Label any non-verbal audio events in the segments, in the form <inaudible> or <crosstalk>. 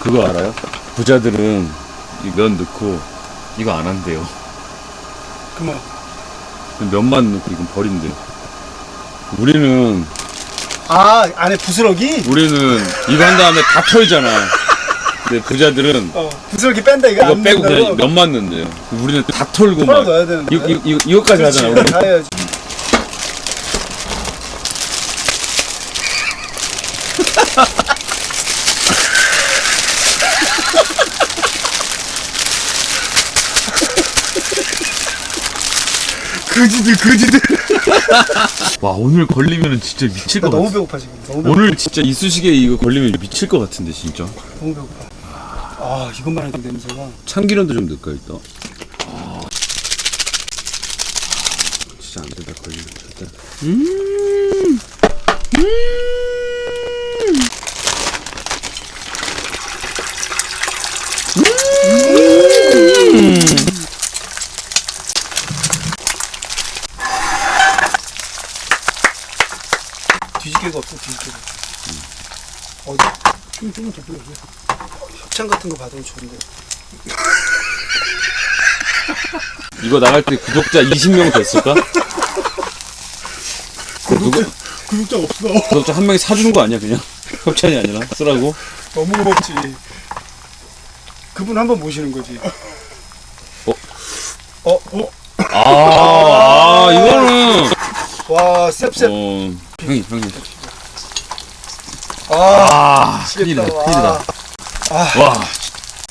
그거 알아요? 부자들은 이 면 넣고 이거 안 한대요. 그만. 면만 넣고 이건 버린대요. 우리는 아 안에 부스러기? 우리는 이거 한 다음에 다 털잖아. 근데 부자들은 어 부스러기 뺀다 이거 이거 안 빼고 그냥? 면만 넣는데요. 우리는 다 털고 막 넣어야 되는데. 이거, 이거, 이거, 이거까지 하잖아. 우리. 다 해야지. 그지들 그지들. <laughs> 와 오늘 걸리면 진짜 미칠 나것 너무 같아. 배고파 지금. 너무 배고파. 오늘 진짜 이쑤시개 이거 걸리면 미칠 것 같은데 진짜. 너무 배고파. 아 이것만 해도 냄새가. 참기름도 좀 넣을까 일단. 아. 진짜 안 된다 걸리면 절대. 음. 뒤집개가 없어 뒤집개가. 어디? 좀 좀만 더 뿌려줘. 협찬 같은 거 받으면 좋은데. <laughs> 이거 나갈 때 구독자 20명 됐을까? 누구 구독자 없어. 구독자 한 명이 사주는 거 아니야 그냥? 협찬이 아니라 쓰라고? 너무 고맙지. 그분 한 번 모시는 거지. 어? 어? 어? 아, 아 이거는 와, 셉셉. 어 형님 형님 아, 아 큰일이다. 큰일이다 아, 와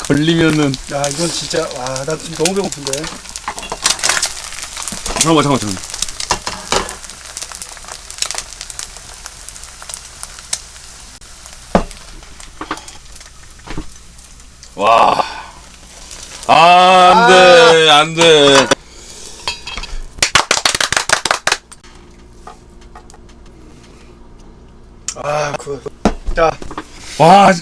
걸리면은 야, 이건 진짜, 와, 나 지금 너무 배고픈데. 잠깐만 잠깐만 잠깐만 와 아, 안 돼, 안 돼. 아, 그. 자, 와,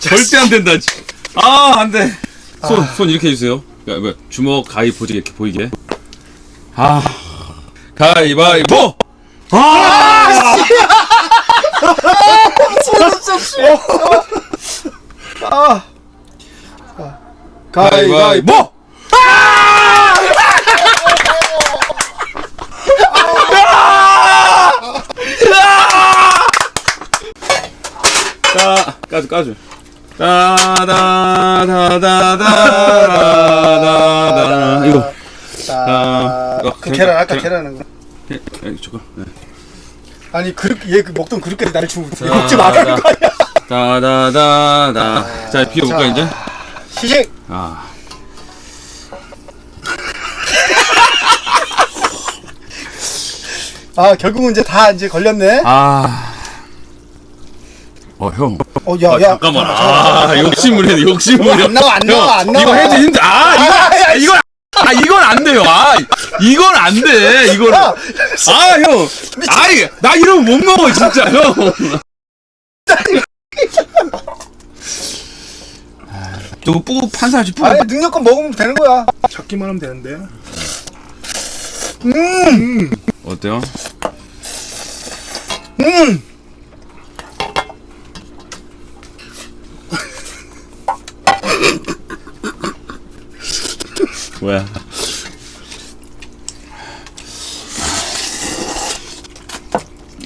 절대 안 된다. 지- 아, 안 돼. 손, 손 이렇게 해주세요. 야, 뭐, 주먹 가위 보이게, 이렇게 보이게. 아, 가위바위보! 아! 아. <laughs> 가위바위보! 자, 까줘, 까줘. 따다다다다다다. 이거. 자, 아, 그 계란, 아까 계란. 계란 한 거. 예, 예, 저거. 예. 아니, 그, 얘그 먹던 그릇까지 나를 주고 자, 먹지 말라는 자. 거 아니야? 다다다다. 자, 비워볼까, 자. 이제? 시식! 아. 아, 결국은 이제 다 이제 걸렸네? 아. 어, 형. 어, 야, 아, 야. 잠깐만. 아, 욕심을 해, 욕심을 해. 안 나와, 안 나와, 안 나와. 이거 해도 힘들, 아, 이거, 아, 야, 이거, 아, 이건 안 돼요. 아, 이건 안 돼. 이거는. 야, 아, 형. 아이, 나 이러면 못 먹어, 진짜, 형. <laughs> 저거 뿌, 판사지, 뿌. 아니, 능력껏 먹으면 되는 거야. 잡기만 하면 되는데. 어때요? 음! 뭐야.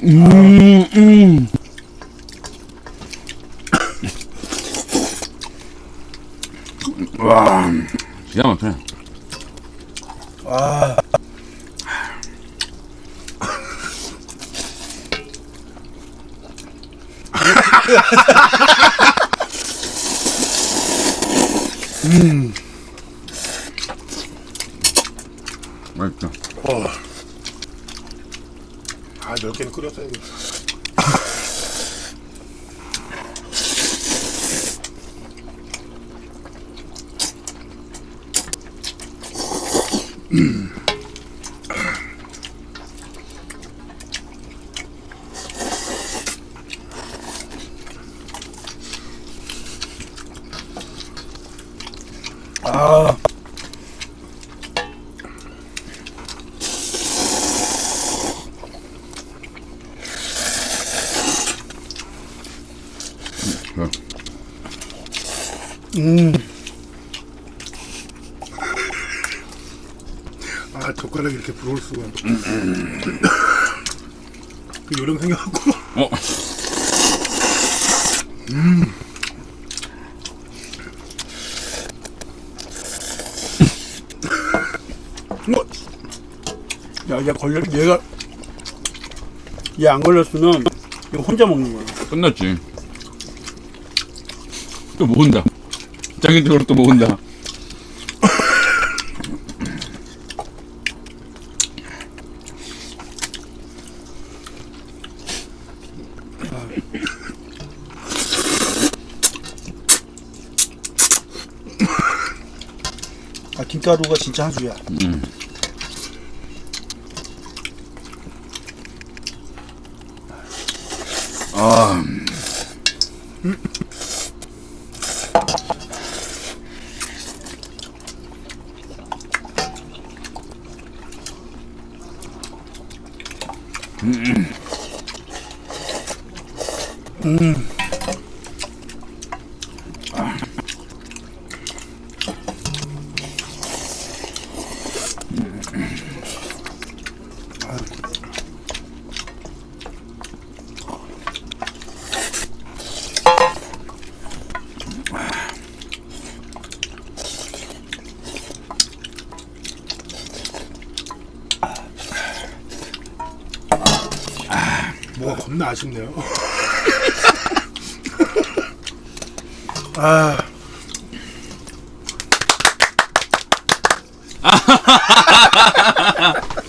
음, 음. 와, 기가 막히네. <laughs> 아, 맛있다. 아, 몇 개는 끓였어야겠다. 아. 음. 아 젓가락이 이렇게 부러울 수가. 그 요령 생겨갖고. 어. 뭐? 야, 얘 걸려, 얘가, 얘 안 걸렸으면, 이거 혼자 먹는 거야. 끝났지. 또 모은다. 자기적으로 또 모은다. 아, 김가루가 진짜 한 수야. 음. 아, 뭐가 겁나 아쉽네요. <laughs> 아. <laughs>